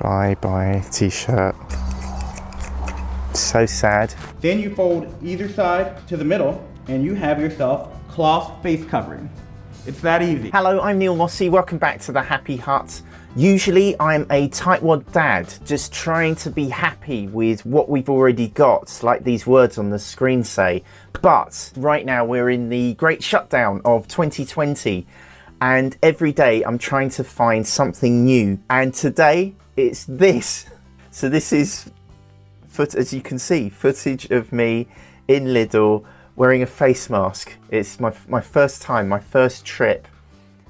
Bye bye t-shirt. So sad. Then you fold either side to the middle and you have yourself cloth face covering. It's that easy. Hello, I'm Neil Mossey. Welcome back to the Happy Hut. Usually I'm a tightwad dad, just trying to be happy with what we've already got, like these words on the screen say. But right now we're in the great shutdown of 2020 and every day I'm trying to find something new. And today it's this. So this is, foot as you can see, footage of me in Lidl wearing a face mask. It's my, my first time, my first trip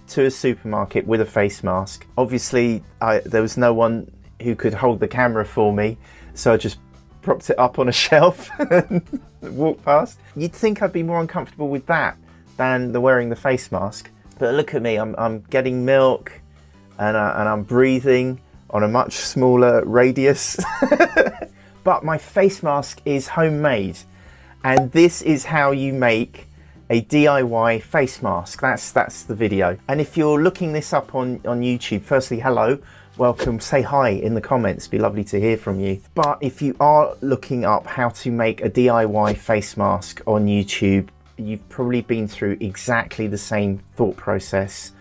to a supermarket with a face mask. Obviously, I, there was no one who could hold the camera for me, so I just propped it up on a shelf and walked past. You'd think I'd be more uncomfortable with that than the wearing the face mask. But look at me, I'm, I'm getting milk and, I, and I'm breathing on a much smaller radius. but my face mask is homemade and this is how you make a DIY face mask. That's that's the video. And if you're looking this up on, on YouTube, firstly, hello, welcome, say hi in the comments, be lovely to hear from you. But if you are looking up how to make a DIY face mask on YouTube, you've probably been through exactly the same thought process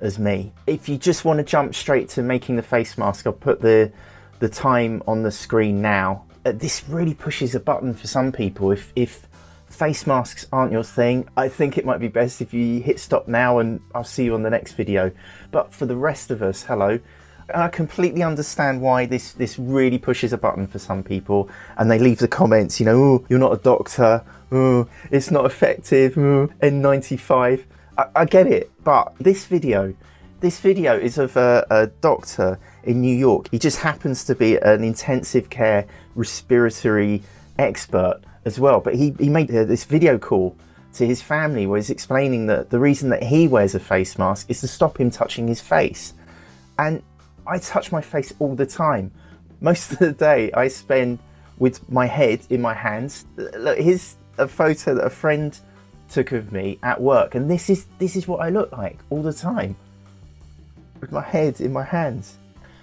as me. If you just want to jump straight to making the face mask, I'll put the, the time on the screen now. Uh, this really pushes a button for some people. If, if face masks aren't your thing, I think it might be best if you hit stop now and I'll see you on the next video. But for the rest of us, hello. I completely understand why this, this really pushes a button for some people and they leave the comments, you know, oh, you're not a doctor, oh, it's not effective, oh, N95. I, I, get it, but this video, this video is of a, a doctor in New York. He just happens to be an intensive care respiratory expert as well. But he, he made uh, this video call to his family where he's explaining that the reason that he wears a face mask is to stop him touching his face. And I touch my face all the time. Most of the day I spend with my head in my hands. Look, here's a photo that a friend took of me at work and this is this is what I look like all the time with my head in my hands.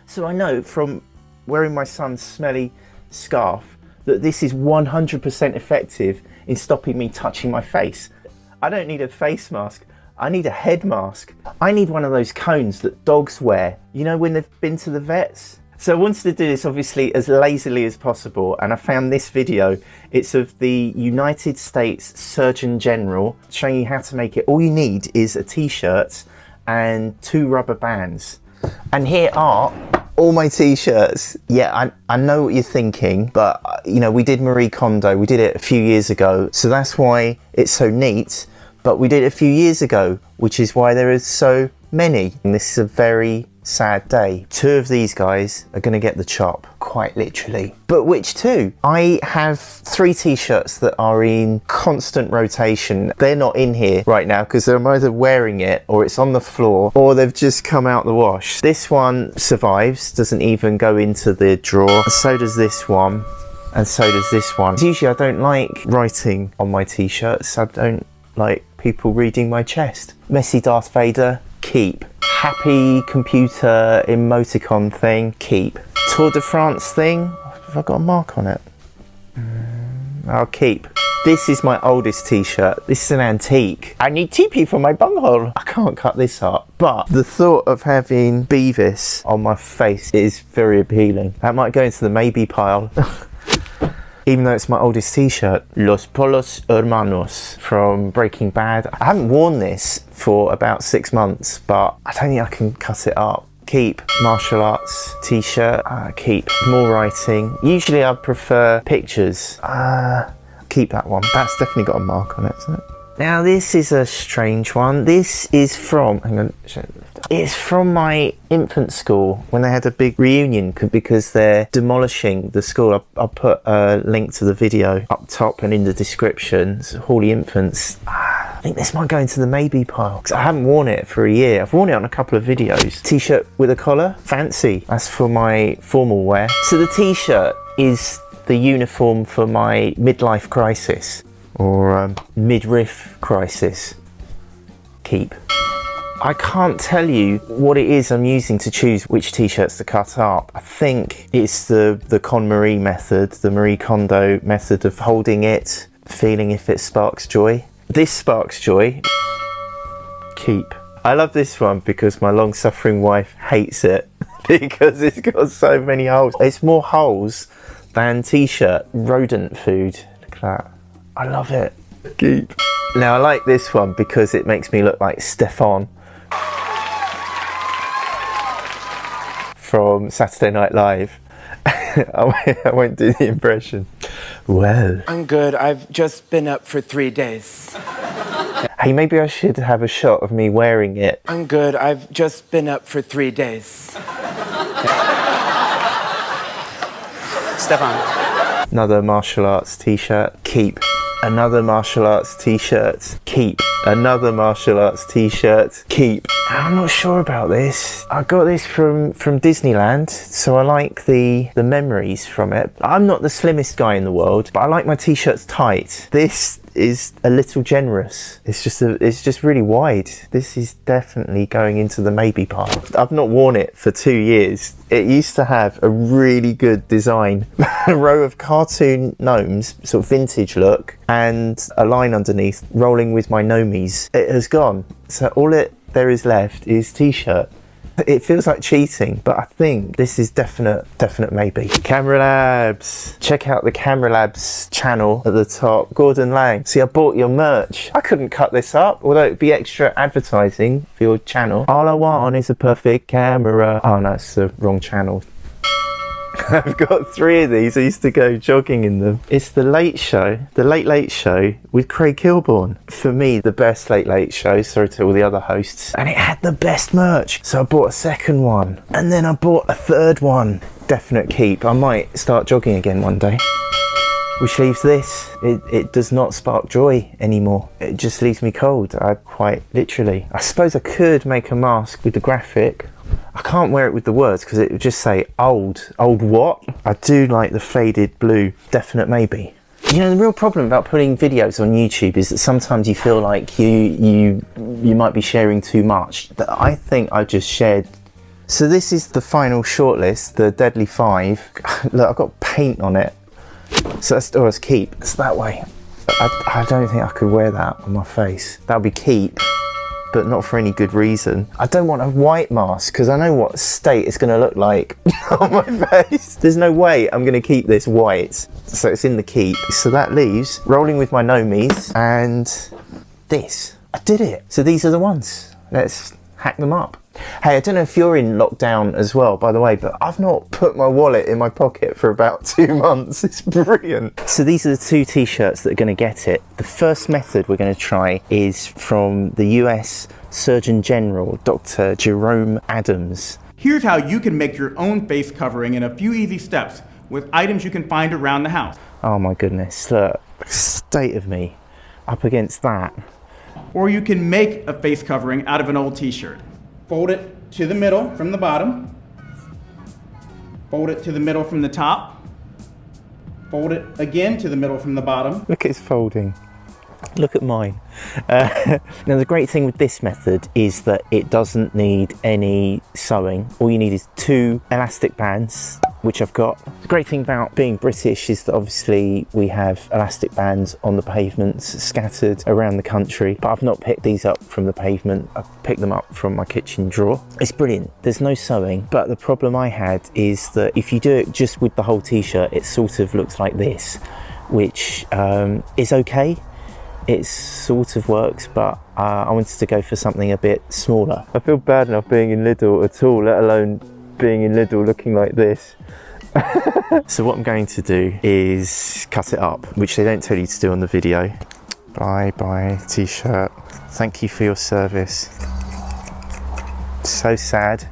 So I know from wearing my son's smelly scarf that this is 100% effective in stopping me touching my face. I don't need a face mask, I need a head mask. I need one of those cones that dogs wear, you know when they've been to the vets? So I wanted to do this obviously as lazily as possible and I found this video. It's of the United States Surgeon General showing you how to make it. All you need is a t-shirt and two rubber bands. And here are all my t-shirts. Yeah, I, I know what you're thinking, but uh, you know, we did Marie Kondo, we did it a few years ago. So that's why it's so neat. But we did it a few years ago, which is why there is so many. And this is a very sad day. Two of these guys are going to get the chop, quite literally. But which two? I have three t-shirts that are in constant rotation. They're not in here right now because I'm either wearing it or it's on the floor or they've just come out the wash. This one survives, doesn't even go into the drawer. So does this one and so does this one. Usually I don't like writing on my t-shirts. I don't like people reading my chest. Messy Darth Vader, keep happy computer emoticon thing, keep. Tour de France thing, have I got a mark on it? Mm, I'll keep. This is my oldest t-shirt. This is an antique. I need TP for my bunghole. I can't cut this up. But the thought of having Beavis on my face is very appealing. That might go into the maybe pile. even though it's my oldest t-shirt, Los Polos Hermanos from Breaking Bad. I haven't worn this for about six months, but I don't think I can cut it up. Keep martial arts t-shirt, uh, keep more writing. Usually I prefer pictures. Uh, keep that one. That's definitely got a mark on it, isn't it? Now this is a strange one. This is from, hang on, it's from my infant school when they had a big reunion because they're demolishing the school. I'll, I'll put a link to the video up top and in the description. It's Hawley Infants. Ah, I think this might go into the maybe pile because I haven't worn it for a year. I've worn it on a couple of videos. T-shirt with a collar, fancy. That's for my formal wear. So the t-shirt is the uniform for my midlife crisis or um, midriff crisis. Keep. I can't tell you what it is I'm using to choose which t-shirts to cut up. I think it's the, the KonMari method, the Marie Kondo method of holding it, feeling if it sparks joy. This sparks joy. Keep. I love this one because my long-suffering wife hates it because it's got so many holes. It's more holes than t-shirt. Rodent food. Look at that. I love it. Keep. Now I like this one because it makes me look like Stefan from Saturday Night Live. I won't do the impression. Well. I'm good. I've just been up for three days. Hey, maybe I should have a shot of me wearing it. I'm good. I've just been up for three days. Stefan. Another martial arts t-shirt. Keep. Another martial arts t-shirt. Keep. Another martial arts t-shirt. Keep. I'm not sure about this. I got this from from Disneyland, so I like the the memories from it. I'm not the slimmest guy in the world, but I like my t-shirts tight. This is a little generous. It's just a, it's just really wide. This is definitely going into the maybe part. I've not worn it for two years. It used to have a really good design, a row of cartoon gnomes, sort of vintage look, and a line underneath rolling with my gnomies. It has gone. So all it there is left is t-shirt. It feels like cheating, but I think this is definite, definite maybe. Camera Labs. Check out the Camera Labs channel at the top. Gordon Laing. See, I bought your merch. I couldn't cut this up, although it'd be extra advertising for your channel. All I want is a perfect camera. Oh, no, it's the wrong channel. I've got three of these. I used to go jogging in them. It's the Late Show, the Late Late Show with Craig Kilborn. For me, the best Late Late Show. Sorry to all the other hosts. And it had the best merch. So I bought a second one. And then I bought a third one. Definite keep. I might start jogging again one day. Which leaves this. It, it does not spark joy anymore. It just leaves me cold. I quite literally. I suppose I could make a mask with the graphic I can't wear it with the words because it would just say old. Old what? I do like the faded blue. Definite maybe. You know, the real problem about putting videos on YouTube is that sometimes you feel like you you you might be sharing too much. I think I just shared. So this is the final shortlist, the Deadly Five. Look, I've got paint on it. So that's oh, or as keep. It's that way. I, I don't think I could wear that on my face. That would be keep but not for any good reason. I don't want a white mask because I know what state it's going to look like on my face. There's no way I'm going to keep this white. So it's in the keep. So that leaves rolling with my gnomies and this. I did it. So these are the ones. Let's hack them up. Hey, I don't know if you're in lockdown as well, by the way, but I've not put my wallet in my pocket for about two months. It's brilliant. So these are the two t-shirts that are going to get it. The first method we're going to try is from the US Surgeon General, Dr. Jerome Adams. Here's how you can make your own face covering in a few easy steps with items you can find around the house. Oh my goodness, look, state of me up against that. Or you can make a face covering out of an old t-shirt. Fold it to the middle from the bottom. Fold it to the middle from the top. Fold it again to the middle from the bottom. Look his folding. Look at mine. Uh, now the great thing with this method is that it doesn't need any sewing. All you need is two elastic bands which I've got. The great thing about being British is that obviously we have elastic bands on the pavements scattered around the country, but I've not picked these up from the pavement. I've picked them up from my kitchen drawer. It's brilliant. There's no sewing, but the problem I had is that if you do it just with the whole t-shirt, it sort of looks like this, which um, is okay. It sort of works, but uh, I wanted to go for something a bit smaller. I feel bad enough being in Lidl at all, let alone being in Lidl looking like this. so what I'm going to do is cut it up, which they don't tell you to do on the video. Bye bye t-shirt. Thank you for your service. So sad.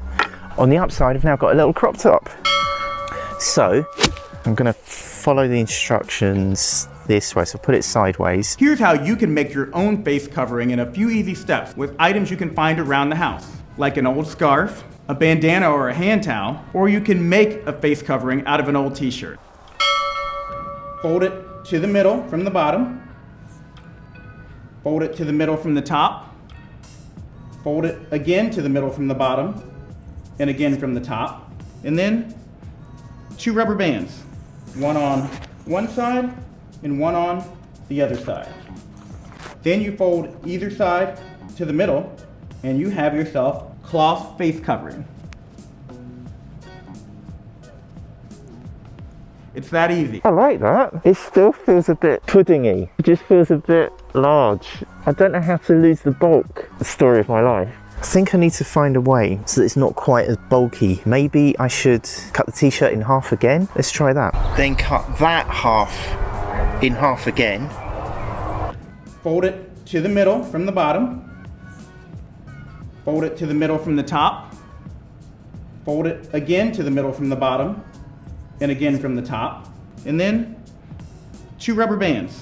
On the upside, I've now got a little crop top. So I'm gonna follow the instructions this way, so put it sideways. Here's how you can make your own face covering in a few easy steps with items you can find around the house, like an old scarf, a bandana or a hand towel, or you can make a face covering out of an old t-shirt. Fold it to the middle from the bottom. Fold it to the middle from the top. Fold it again to the middle from the bottom and again from the top. And then two rubber bands, one on one side and one on the other side. Then you fold either side to the middle and you have yourself cloth face covering. It's that easy. I like that. It still feels a bit puddingy. It just feels a bit large. I don't know how to lose the bulk. The story of my life. I think I need to find a way so that it's not quite as bulky. Maybe I should cut the t-shirt in half again. Let's try that. Then cut that half in half again. Fold it to the middle from the bottom. Fold it to the middle from the top. Fold it again to the middle from the bottom and again from the top. And then two rubber bands,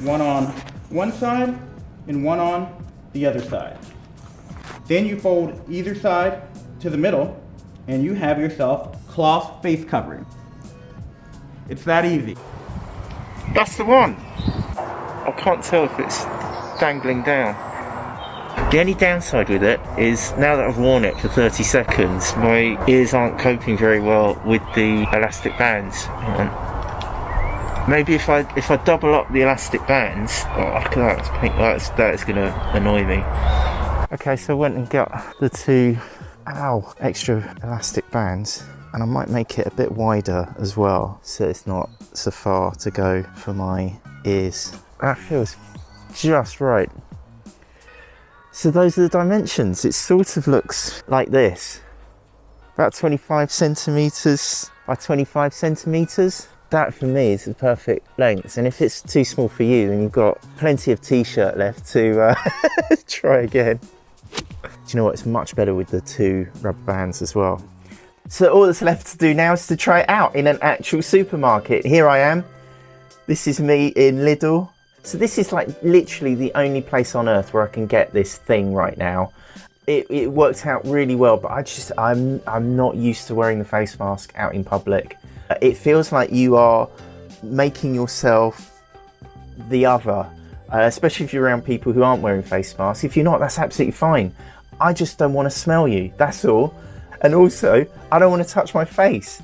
one on one side and one on the other side. Then you fold either side to the middle and you have yourself cloth face covering. It's that easy. That's the one. I can't tell if it's dangling down. The only downside with it is now that I've worn it for 30 seconds, my ears aren't coping very well with the elastic bands. Maybe if I if I double up the elastic bands, oh, look at that, that's, that is going to annoy me. Okay, so I went and got the two, ow, extra elastic bands. And I might make it a bit wider as well, so it's not so far to go for my ears. That feels just right. So those are the dimensions. It sort of looks like this. About 25 centimeters by 25 centimeters. That for me is the perfect length. And if it's too small for you, then you've got plenty of t-shirt left to uh, try again. Do you know what? It's much better with the two rubber bands as well. So all that's left to do now is to try it out in an actual supermarket. Here I am. This is me in Lidl. So this is like literally the only place on earth where I can get this thing right now. It, it worked out really well, but I just, I'm, I'm not used to wearing the face mask out in public. It feels like you are making yourself the other, uh, especially if you're around people who aren't wearing face masks. If you're not, that's absolutely fine. I just don't want to smell you, that's all. And also, I don't want to touch my face.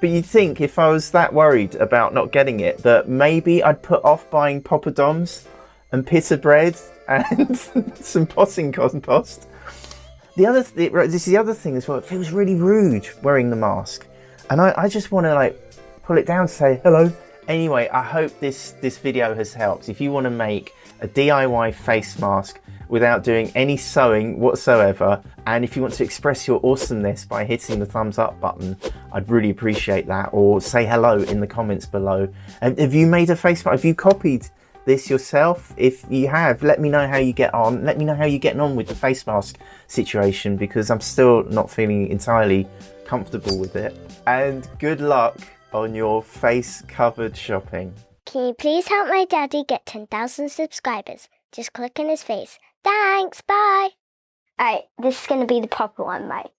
But you'd think if I was that worried about not getting it, that maybe I'd put off buying poppadoms and pita bread and some potting compost. The other, th this is the other thing as well. It feels really rude wearing the mask, and I, I just want to like pull it down to say hello. Anyway, I hope this this video has helped. If you want to make a DIY face mask without doing any sewing whatsoever. And if you want to express your awesomeness by hitting the thumbs up button, I'd really appreciate that. Or say hello in the comments below. And have you made a face mask? Have you copied this yourself? If you have, let me know how you get on. Let me know how you're getting on with the face mask situation because I'm still not feeling entirely comfortable with it. And good luck on your face covered shopping. Can you please help my daddy get 10,000 subscribers? Just click on his face. Thanks, bye. Alright, this is going to be the proper one, right?